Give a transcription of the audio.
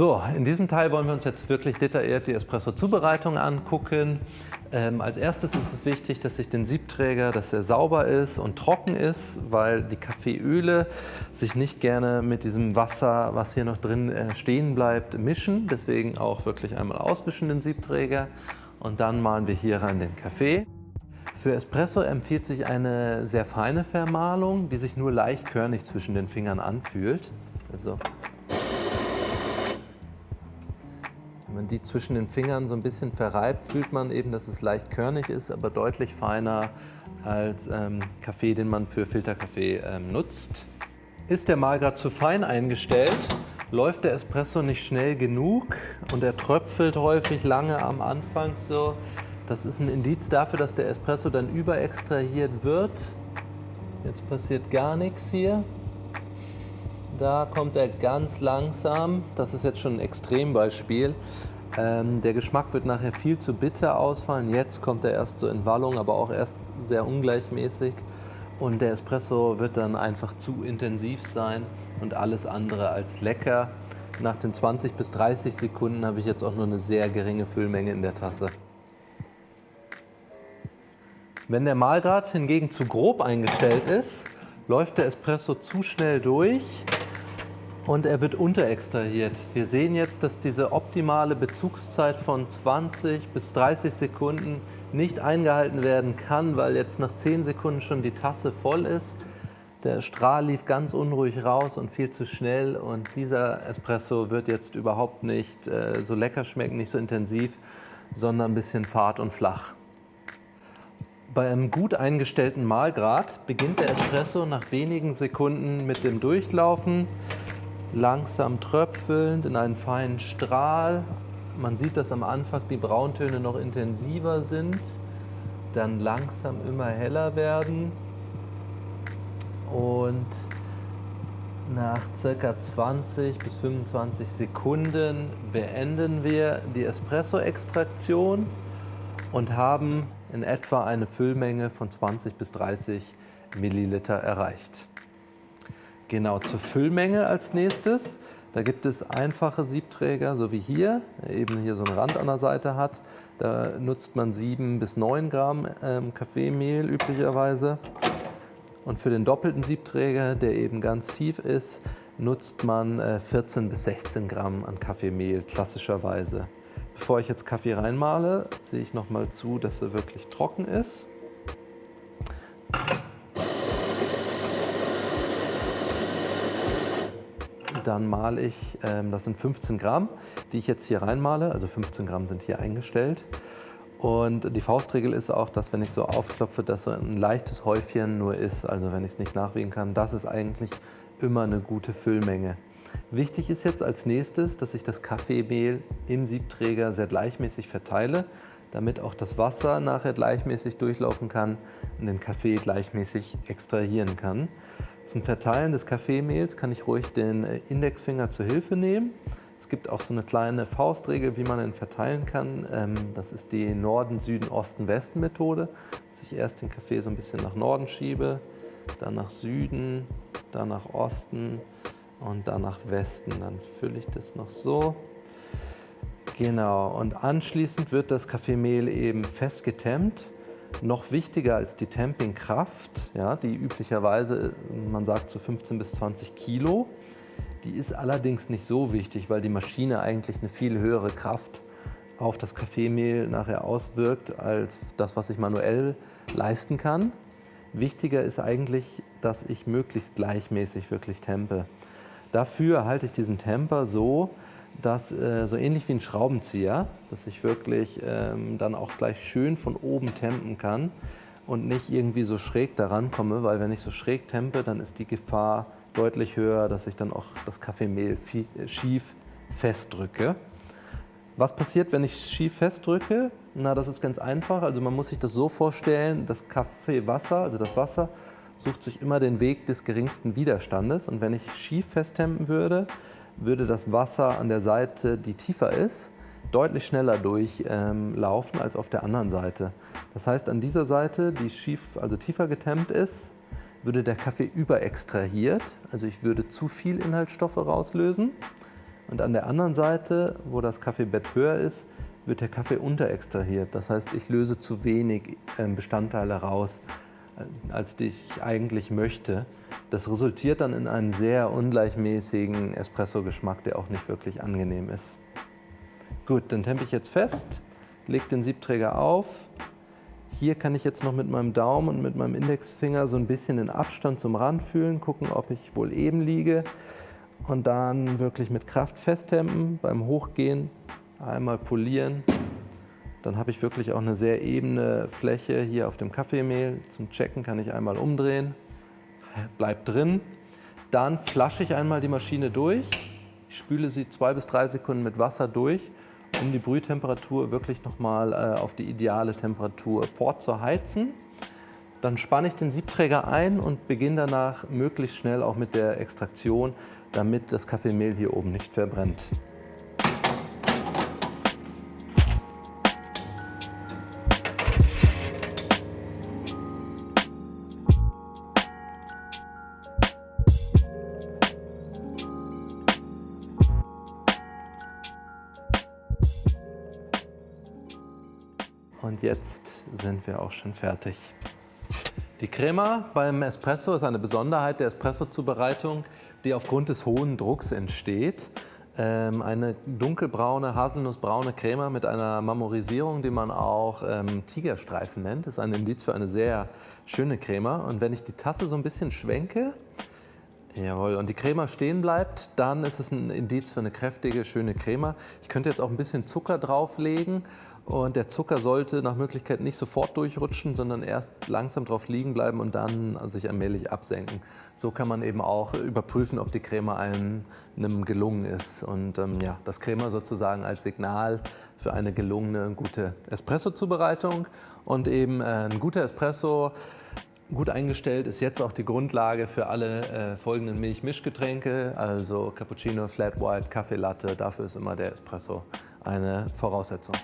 So, in diesem Teil wollen wir uns jetzt wirklich detailliert die Espresso-Zubereitung angucken. Ähm, als erstes ist es wichtig, dass ich den Siebträger, dass er sauber ist und trocken ist, weil die Kaffeeöle sich nicht gerne mit diesem Wasser, was hier noch drin äh, stehen bleibt, mischen. Deswegen auch wirklich einmal auswischen den Siebträger und dann malen wir hier rein den Kaffee. Für Espresso empfiehlt sich eine sehr feine Vermahlung, die sich nur leicht körnig zwischen den Fingern anfühlt. Also Wenn man die zwischen den Fingern so ein bisschen verreibt, fühlt man eben, dass es leicht körnig ist, aber deutlich feiner als ähm, Kaffee, den man für Filterkaffee ähm, nutzt. Ist der Mahlgrad zu fein eingestellt, läuft der Espresso nicht schnell genug und er tröpfelt häufig lange am Anfang so. Das ist ein Indiz dafür, dass der Espresso dann überextrahiert wird. Jetzt passiert gar nichts hier. Da kommt er ganz langsam. Das ist jetzt schon ein Extrembeispiel. Ähm, der Geschmack wird nachher viel zu bitter ausfallen. Jetzt kommt er erst so in Wallung, aber auch erst sehr ungleichmäßig. Und der Espresso wird dann einfach zu intensiv sein und alles andere als lecker. Nach den 20 bis 30 Sekunden habe ich jetzt auch nur eine sehr geringe Füllmenge in der Tasse. Wenn der Mahlgrad hingegen zu grob eingestellt ist, läuft der Espresso zu schnell durch und er wird unterextrahiert. Wir sehen jetzt, dass diese optimale Bezugszeit von 20 bis 30 Sekunden nicht eingehalten werden kann, weil jetzt nach 10 Sekunden schon die Tasse voll ist. Der Strahl lief ganz unruhig raus und viel zu schnell und dieser Espresso wird jetzt überhaupt nicht äh, so lecker schmecken, nicht so intensiv, sondern ein bisschen fad und flach. Bei einem gut eingestellten Mahlgrad beginnt der Espresso nach wenigen Sekunden mit dem Durchlaufen langsam tröpfelnd in einen feinen Strahl. Man sieht, dass am Anfang die Brauntöne noch intensiver sind, dann langsam immer heller werden und nach ca. 20 bis 25 Sekunden beenden wir die Espresso-Extraktion und haben in etwa eine Füllmenge von 20 bis 30 Milliliter erreicht. Genau, zur Füllmenge als nächstes. Da gibt es einfache Siebträger, so wie hier, der eben hier so einen Rand an der Seite hat. Da nutzt man 7 bis 9 Gramm ähm, Kaffeemehl üblicherweise. Und für den doppelten Siebträger, der eben ganz tief ist, nutzt man äh, 14 bis 16 Gramm an Kaffeemehl klassischerweise. Bevor ich jetzt Kaffee reinmale, sehe ich noch mal zu, dass er wirklich trocken ist. Dann male ich, ähm, das sind 15 Gramm, die ich jetzt hier reinmale. Also 15 Gramm sind hier eingestellt. Und die Faustregel ist auch, dass wenn ich so aufklopfe, dass so ein leichtes Häufchen nur ist. Also wenn ich es nicht nachwiegen kann, das ist eigentlich immer eine gute Füllmenge. Wichtig ist jetzt als nächstes, dass ich das Kaffeemehl im Siebträger sehr gleichmäßig verteile, damit auch das Wasser nachher gleichmäßig durchlaufen kann und den Kaffee gleichmäßig extrahieren kann. Zum Verteilen des Kaffeemehls kann ich ruhig den äh, Indexfinger zur Hilfe nehmen. Es gibt auch so eine kleine Faustregel, wie man ihn verteilen kann. Ähm, das ist die Norden, Süden, Osten, Westen Methode. Dass ich erst den Kaffee so ein bisschen nach Norden schiebe, dann nach Süden, dann nach Osten und dann nach Westen. Dann fülle ich das noch so. Genau, und anschließend wird das Kaffeemehl eben fest getemmt. Noch wichtiger als die Tampingkraft, ja, die üblicherweise, man sagt so 15 bis 20 Kilo, die ist allerdings nicht so wichtig, weil die Maschine eigentlich eine viel höhere Kraft auf das Kaffeemehl nachher auswirkt, als das, was ich manuell leisten kann. Wichtiger ist eigentlich, dass ich möglichst gleichmäßig wirklich tempe. Dafür halte ich diesen Temper so, dass äh, so ähnlich wie ein Schraubenzieher, dass ich wirklich ähm, dann auch gleich schön von oben tempen kann und nicht irgendwie so schräg daran komme, weil wenn ich so schräg tempe, dann ist die Gefahr deutlich höher, dass ich dann auch das Kaffeemehl schief festdrücke. Was passiert, wenn ich schief festdrücke? Na, das ist ganz einfach. Also man muss sich das so vorstellen, das Kaffeewasser, also das Wasser, sucht sich immer den Weg des geringsten Widerstandes. Und wenn ich schief festtempen würde, würde das Wasser an der Seite, die tiefer ist, deutlich schneller durchlaufen ähm, als auf der anderen Seite. Das heißt, an dieser Seite, die schief, also tiefer getemmt ist, würde der Kaffee überextrahiert. Also ich würde zu viel Inhaltsstoffe rauslösen. Und an der anderen Seite, wo das Kaffeebett höher ist, wird der Kaffee unterextrahiert. Das heißt, ich löse zu wenig ähm, Bestandteile raus, als die ich eigentlich möchte. Das resultiert dann in einem sehr ungleichmäßigen Espresso-Geschmack, der auch nicht wirklich angenehm ist. Gut, dann tempe ich jetzt fest, lege den Siebträger auf. Hier kann ich jetzt noch mit meinem Daumen und mit meinem Indexfinger so ein bisschen den Abstand zum Rand fühlen, gucken, ob ich wohl eben liege und dann wirklich mit Kraft festtempen. Beim Hochgehen einmal polieren. Dann habe ich wirklich auch eine sehr ebene Fläche hier auf dem Kaffeemehl. Zum Checken kann ich einmal umdrehen, bleibt drin. Dann flasche ich einmal die Maschine durch. Ich spüle sie zwei bis drei Sekunden mit Wasser durch, um die Brühtemperatur wirklich nochmal äh, auf die ideale Temperatur vorzuheizen. Dann spanne ich den Siebträger ein und beginne danach möglichst schnell auch mit der Extraktion, damit das Kaffeemehl hier oben nicht verbrennt. Und jetzt sind wir auch schon fertig. Die Crema beim Espresso ist eine Besonderheit der Espresso-Zubereitung, die aufgrund des hohen Drucks entsteht. Ähm, eine dunkelbraune, haselnussbraune Crema mit einer Marmorisierung, die man auch ähm, Tigerstreifen nennt, ist ein Indiz für eine sehr schöne Crema. Und wenn ich die Tasse so ein bisschen schwenke, Jawohl, und die Crema stehen bleibt, dann ist es ein Indiz für eine kräftige, schöne Crema. Ich könnte jetzt auch ein bisschen Zucker drauflegen und der Zucker sollte nach Möglichkeit nicht sofort durchrutschen, sondern erst langsam drauf liegen bleiben und dann sich allmählich absenken. So kann man eben auch überprüfen, ob die Crema einem, gelungen ist. Und ähm, ja, das Crema sozusagen als Signal für eine gelungene, gute Espresso-Zubereitung. Und eben äh, ein guter Espresso Gut eingestellt ist jetzt auch die Grundlage für alle äh, folgenden Milch-Mischgetränke, also Cappuccino, Flat White, Kaffee Latte. Dafür ist immer der Espresso eine Voraussetzung.